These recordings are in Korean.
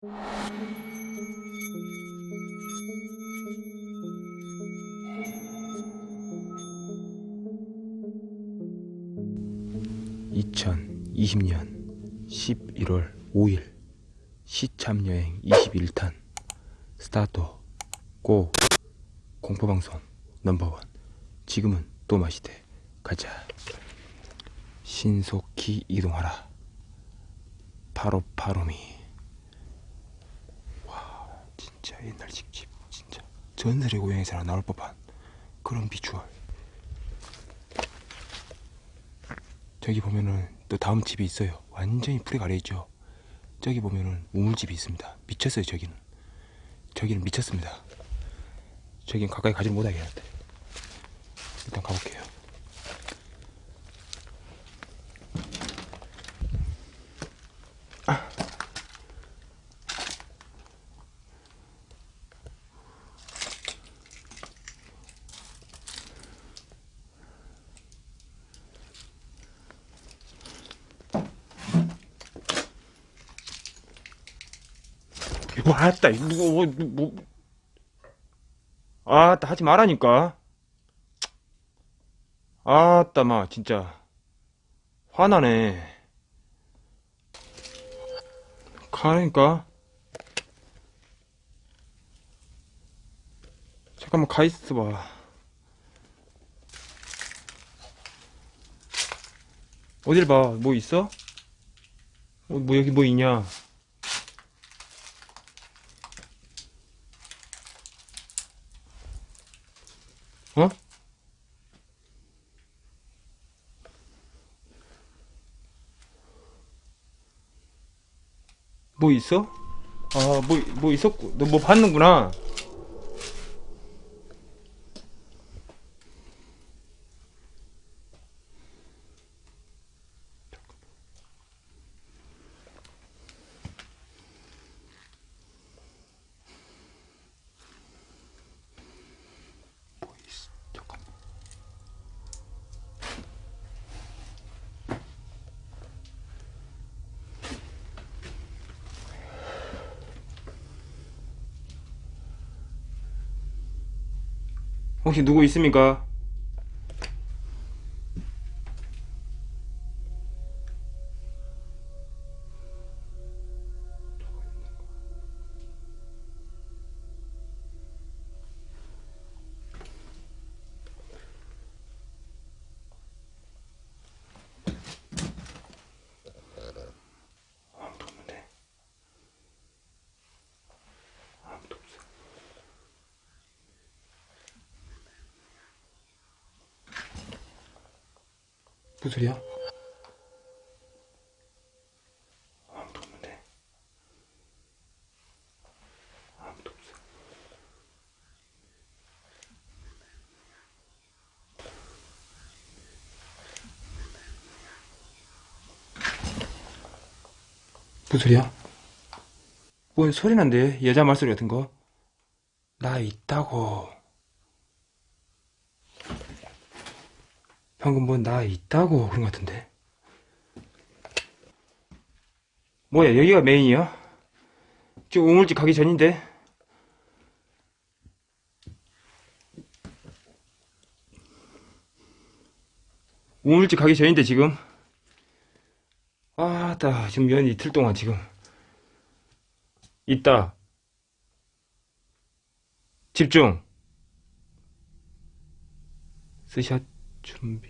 (2020년 11월 5일) 시참여행 21탄 스타트 고 공포방송 넘버원. 지금은 또 마시되 가자. 신속히 이동하라. 바로 바로미. 와 진짜 옛날 집집 진짜. 전설의 고향에서나 나올 법한 그런 비주얼. 저기 보면은 또 다음 집이 있어요. 완전히 풀에 가려있죠. 저기 보면은 우물집이 있습니다. 미쳤어요 저기는. 저기는 미쳤습니다. 저긴 가까이 가지 못하겠는데 일단 가볼게요 왔다. 이거 뭐, 뭐. 아따 하지 말라니까. 아따 마 진짜. 화나네. 가라니까. 잠깐만 가있어봐. 어딜 봐 뭐 있어? 어, 뭐 여기 뭐 있냐 어? 뭐 있어? 아, 뭐, 뭐 있었고. 너 뭐 봤는구나. 혹시 누구 있습니까? 무슨 소리야? 아무도 없는데. 아무도 없어. 무슨 소리야? 뭔 소리 난데? 여자 말소리 같은 거? 나 있다고. 방금 뭐 나 있다고 그런 것 같은데. 뭐야, 여기가 메인이야? 지금 우물집 가기 전인데? 우물집 가기 전인데, 지금? 아, 따, 지금 연 이틀 동안 지금. 있다. 집중. 스샷 준비.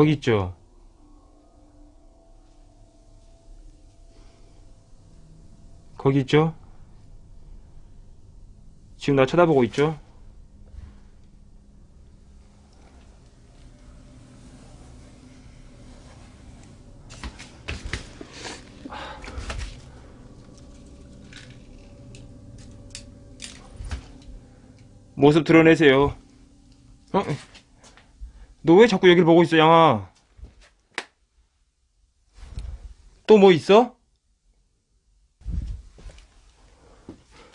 거기 있죠? 거기 있죠? 지금 나 쳐다보고 있죠? 모습 드러내세요. 어? 너 왜 자꾸 여기를 보고 있어 양아? 또 뭐 있어?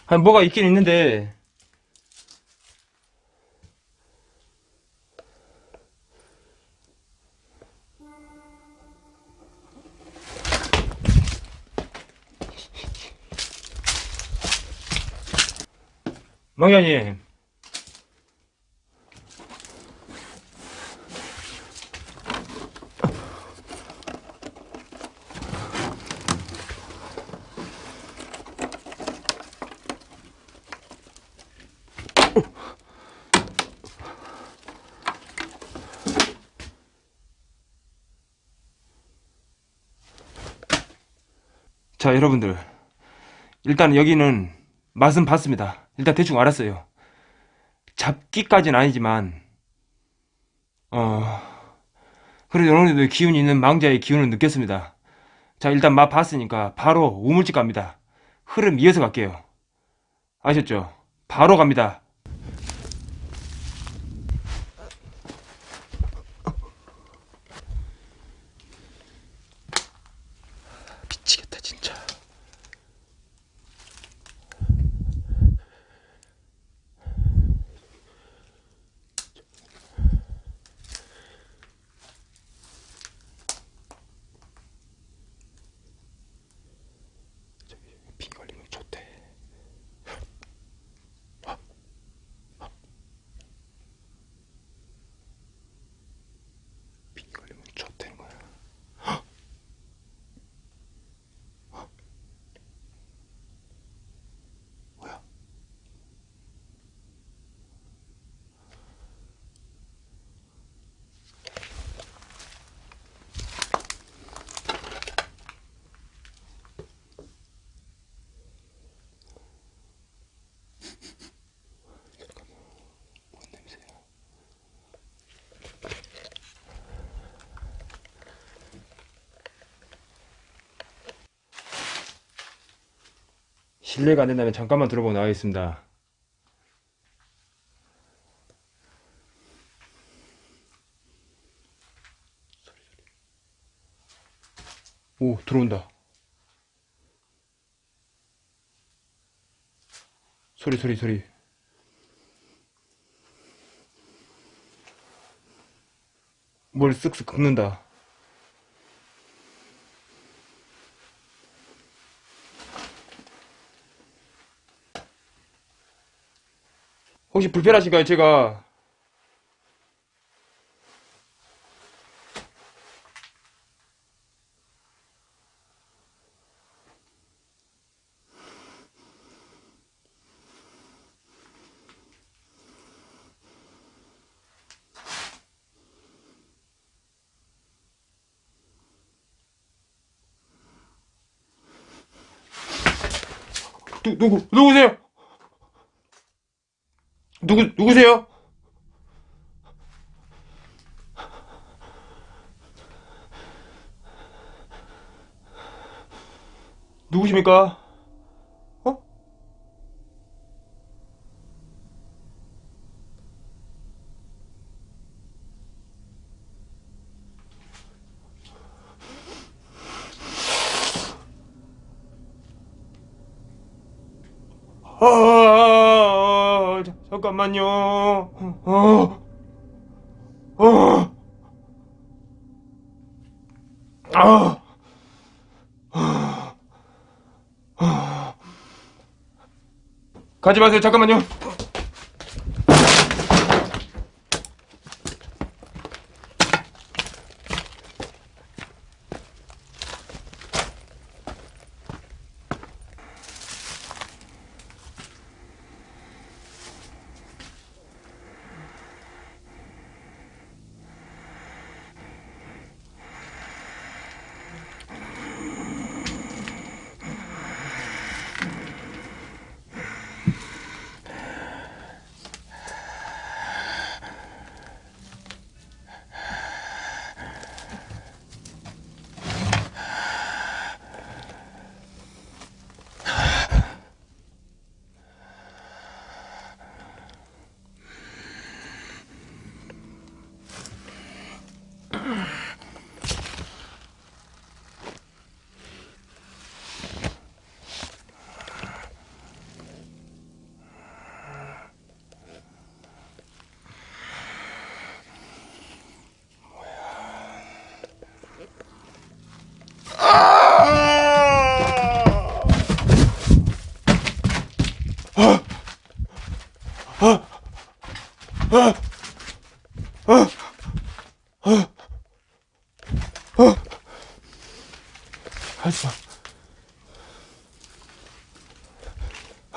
아니 뭐가 있긴 있는데. 망연이 자, 여러분들. 일단 여기는 맛은 봤습니다. 일단 대충 알았어요. 잡기까지는 아니지만, 어, 그래도 정도 기운이 있는 망자의 기운을 느꼈습니다. 자, 일단 맛 봤으니까 바로 우물집 갑니다. 흐름 이어서 갈게요. 아셨죠? 바로 갑니다 진짜. 비 걸리면 좋대. 비 걸리면 좋대는 거야. 뭐야? 뭔 냄새야? 실례가 안 된다면 잠깐만 들어보고 나가겠습니다. 오, 들어온다. 소리, 소리, 소리. 뭘 쓱쓱 긁는다. 혹시 불편하신가요? 제가 누, 누구 누구세요? 누구 누구세요? 누구십니까? 어? 아, 자, 잠깐만요. 어, 어, 아, 아. 가지 마세요. 잠깐만요.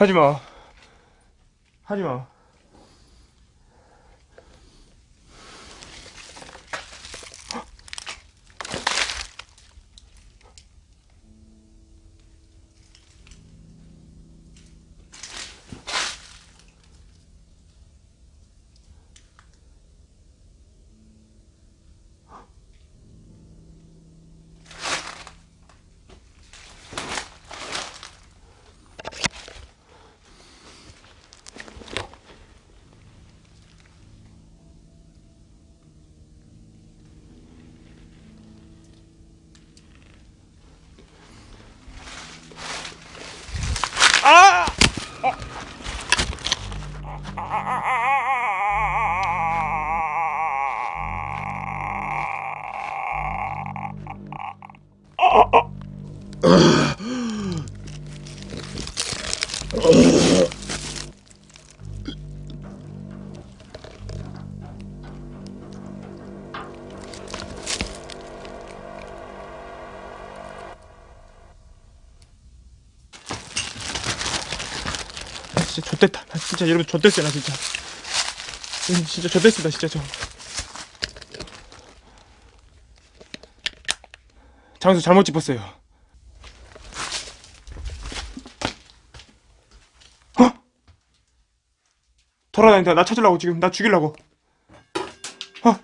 하지마. 하지마 아! 진짜 좆됐다. 나 진짜 여러분 좆됐어요, 나 진짜. 음, 진짜 좆됐습니다, 진짜 저. 장수 잘못 짚었어요. 어? 돌아다닌다. 나 찾으려고 지금. 나 죽이려고. 어? 어?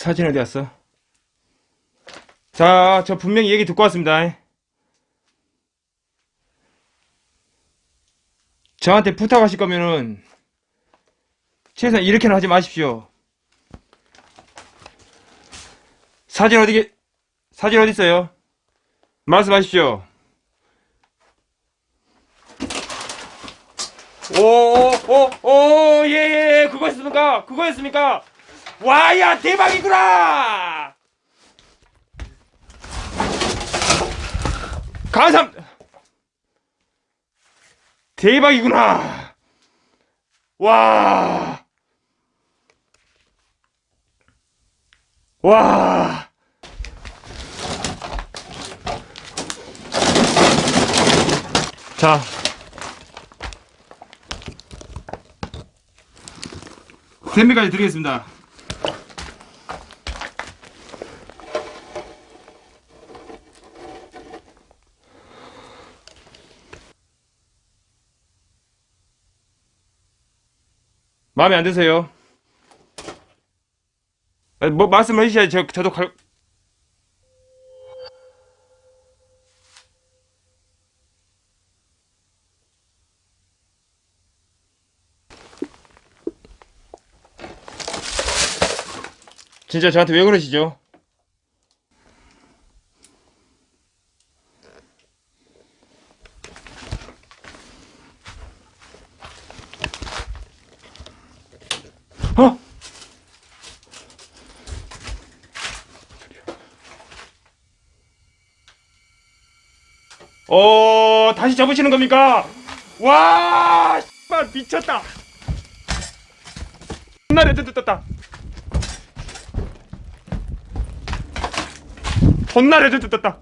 사진 어디 갔어? 자, 저 분명히 얘기 듣고 왔습니다. 저한테 부탁하실 거면은 최소한 이렇게는 하지 마십시오. 사진 어디 계 사진 어디 있어요? 말씀하십시오. 오오오오 예예 그거였습니까? 그거였습니까? 와야 대박이구나! 감사 대박이구나! 와! 와! 자. 샘미까지 드리겠습니다. 마음에 안 드세요? 아, 뭐 말씀을 해주셔야지 저, 저도 갈... 진짜 저한테 왜 그러시죠? 어, 다시 접으시는 겁니까? 와, 씨발 미쳤다. 존나 레드 떴다. 존나 레드 떴다.